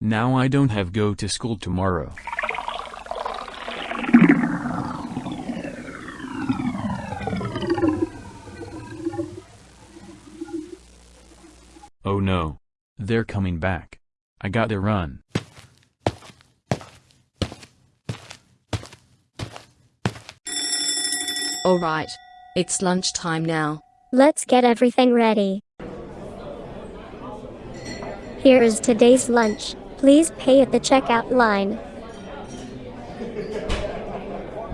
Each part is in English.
Now I don't have go to school tomorrow. Oh no. They're coming back. I gotta run. Alright. It's lunchtime now. Let's get everything ready. Here is today's lunch. Please pay at the checkout line.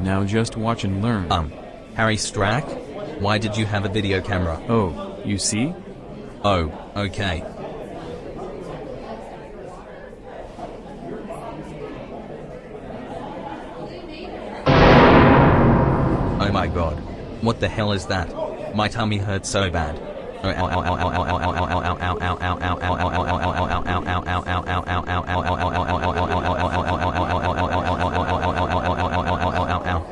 Now just watch and learn. Um, Harry Strack? Why did you have a video camera? Oh, you see? Oh, okay. Oh my god. What the hell is that? My tummy hurts so bad.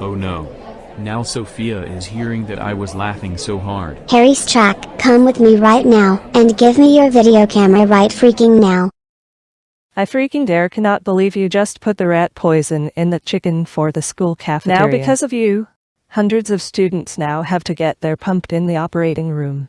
Oh no. Now Sophia is hearing that I was laughing so hard. Harry Strack, come with me right now, and give me your video camera right freaking now. I freaking dare cannot believe you just put the rat poison in the chicken for the school cafeteria. Now because of you, hundreds of students now have to get their pumped in the operating room.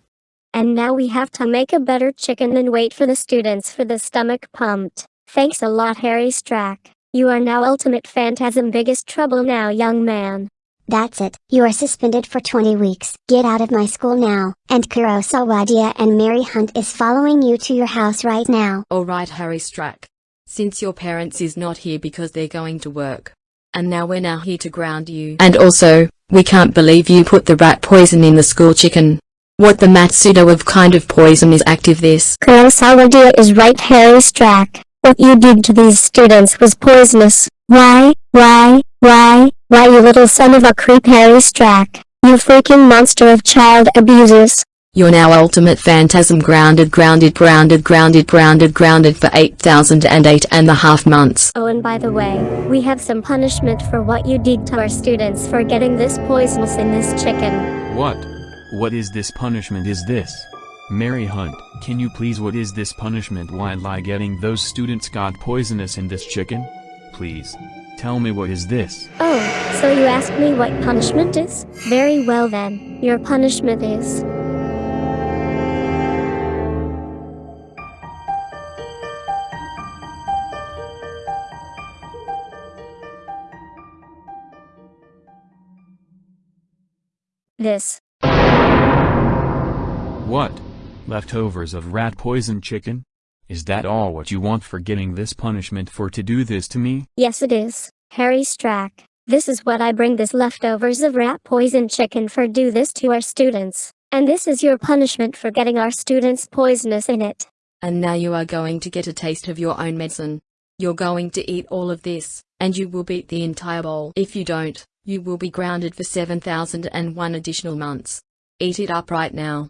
And now we have to make a better chicken and wait for the students for the stomach pumped. Thanks a lot Harry Strack. You are now ultimate phantasm biggest trouble now young man. That's it. You are suspended for 20 weeks. Get out of my school now. And Kurosawadia and Mary Hunt is following you to your house right now. Alright, Harry Strack. Since your parents is not here because they're going to work. And now we're now here to ground you. And also, we can't believe you put the rat poison in the school chicken. What the Matsudo of kind of poison is active this? Kurosawadia is right Harry Strack. What you did to these students was poisonous. Why, why, why, why you little son of a creep Harry Strack. You freaking monster of child abusers. You're now ultimate phantasm grounded grounded grounded grounded grounded grounded for 8008 and a half months. Oh and by the way, we have some punishment for what you did to our students for getting this poisonous in this chicken. What? What is this punishment is this? Mary Hunt, can you please what is this punishment why I getting those students got poisonous in this chicken? Please. Tell me what is this? Oh, so you ask me what punishment is? Very well then, your punishment is... This. What? Leftovers of rat poison chicken? Is that all what you want for getting this punishment for to do this to me? Yes it is, Harry Strack. This is what I bring this leftovers of rat poison chicken for do this to our students. And this is your punishment for getting our students poisonous in it. And now you are going to get a taste of your own medicine. You're going to eat all of this, and you will beat the entire bowl. If you don't, you will be grounded for 7001 additional months. Eat it up right now.